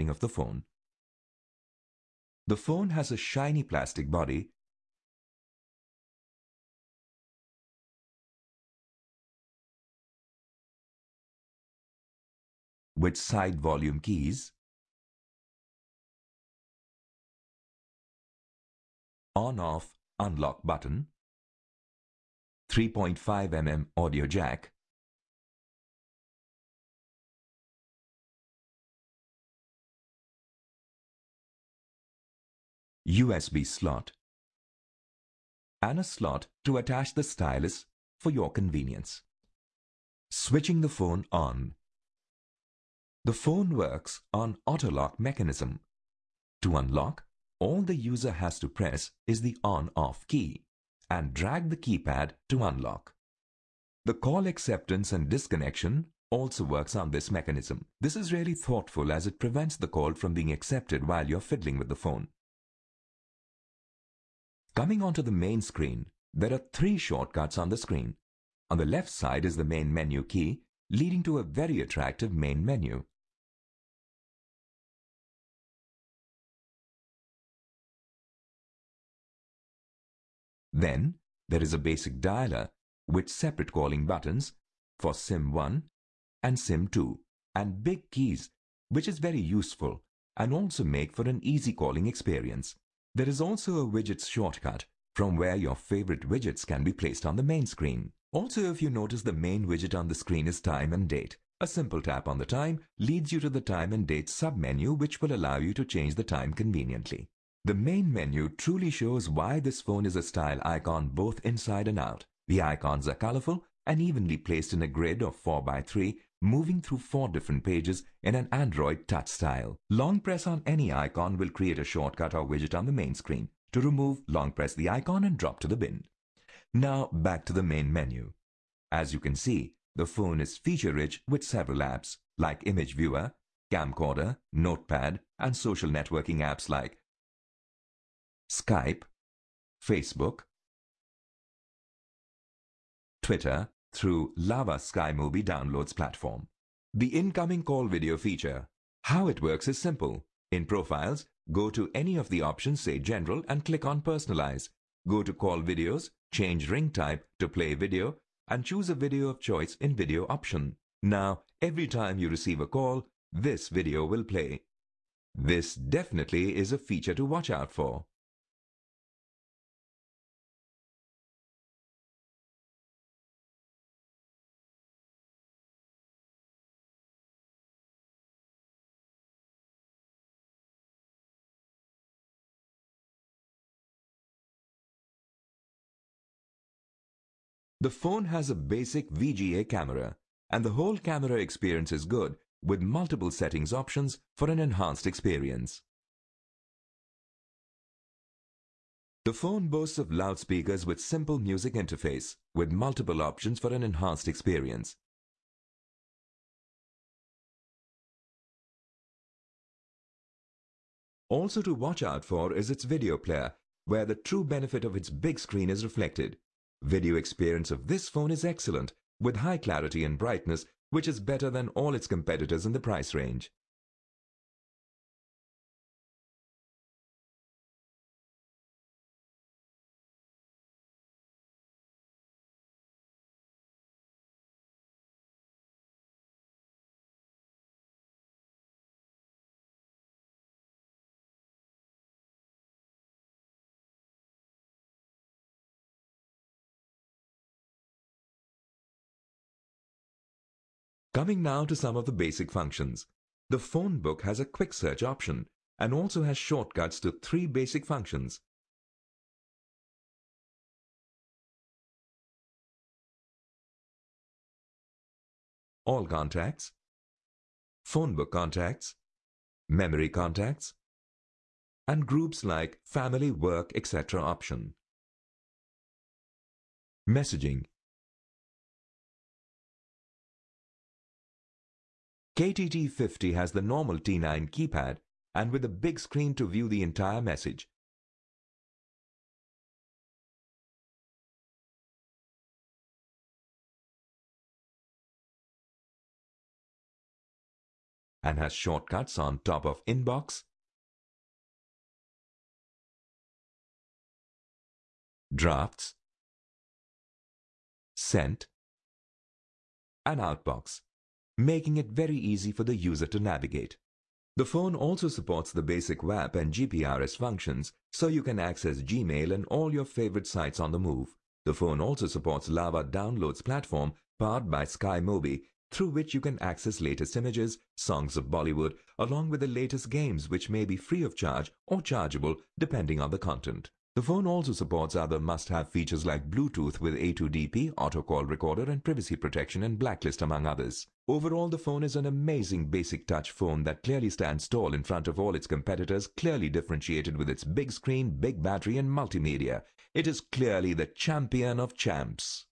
of the phone. The phone has a shiny plastic body. With side volume keys, on-off unlock button, 3.5 mm audio jack, USB slot, and a slot to attach the stylus for your convenience. Switching the phone on. The phone works on auto lock mechanism. To unlock, all the user has to press is the on-off key and drag the keypad to unlock. The call acceptance and disconnection also works on this mechanism. This is really thoughtful as it prevents the call from being accepted while you're fiddling with the phone. Coming onto the main screen, there are three shortcuts on the screen. On the left side is the main menu key, leading to a very attractive main menu. Then, there is a basic dialer with separate calling buttons for SIM1 and SIM2 and big keys, which is very useful and also make for an easy calling experience. There is also a widgets shortcut from where your favorite widgets can be placed on the main screen. Also, if you notice the main widget on the screen is time and date. A simple tap on the time leads you to the time and date submenu which will allow you to change the time conveniently. The main menu truly shows why this phone is a style icon both inside and out. The icons are colorful and evenly placed in a grid of 4x3 moving through four different pages in an Android touch style. Long press on any icon will create a shortcut or widget on the main screen. To remove, long press the icon and drop to the bin. Now back to the main menu. As you can see, the phone is feature-rich with several apps like Image Viewer, Camcorder, Notepad, and social networking apps like Skype, Facebook, Twitter, through Lava SkyMobi downloads platform. The incoming call video feature. How it works is simple. In Profiles, go to any of the options say General and click on Personalize. Go to Call Videos, change ring type to Play Video and choose a video of choice in Video option. Now, every time you receive a call, this video will play. This definitely is a feature to watch out for. The phone has a basic VGA camera and the whole camera experience is good with multiple settings options for an enhanced experience. The phone boasts of loudspeakers with simple music interface with multiple options for an enhanced experience. Also to watch out for is its video player, where the true benefit of its big screen is reflected. Video experience of this phone is excellent, with high clarity and brightness, which is better than all its competitors in the price range. Coming now to some of the basic functions. The phone book has a quick search option and also has shortcuts to three basic functions. All contacts, phone book contacts, memory contacts, and groups like family, work, etc. option. Messaging KTT50 has the normal T9 keypad and with a big screen to view the entire message. and has shortcuts on top of inbox, drafts, sent, and outbox, making it very easy for the user to navigate. The phone also supports the basic WAP and GPRS functions, so you can access Gmail and all your favorite sites on the move. The phone also supports Lava Downloads platform powered by SkyMobi, through which you can access latest images, songs of Bollywood, along with the latest games which may be free of charge or chargeable depending on the content. The phone also supports other must-have features like Bluetooth with A2DP, auto call recorder and privacy protection and blacklist among others. Overall, the phone is an amazing basic touch phone that clearly stands tall in front of all its competitors, clearly differentiated with its big screen, big battery and multimedia. It is clearly the champion of champs.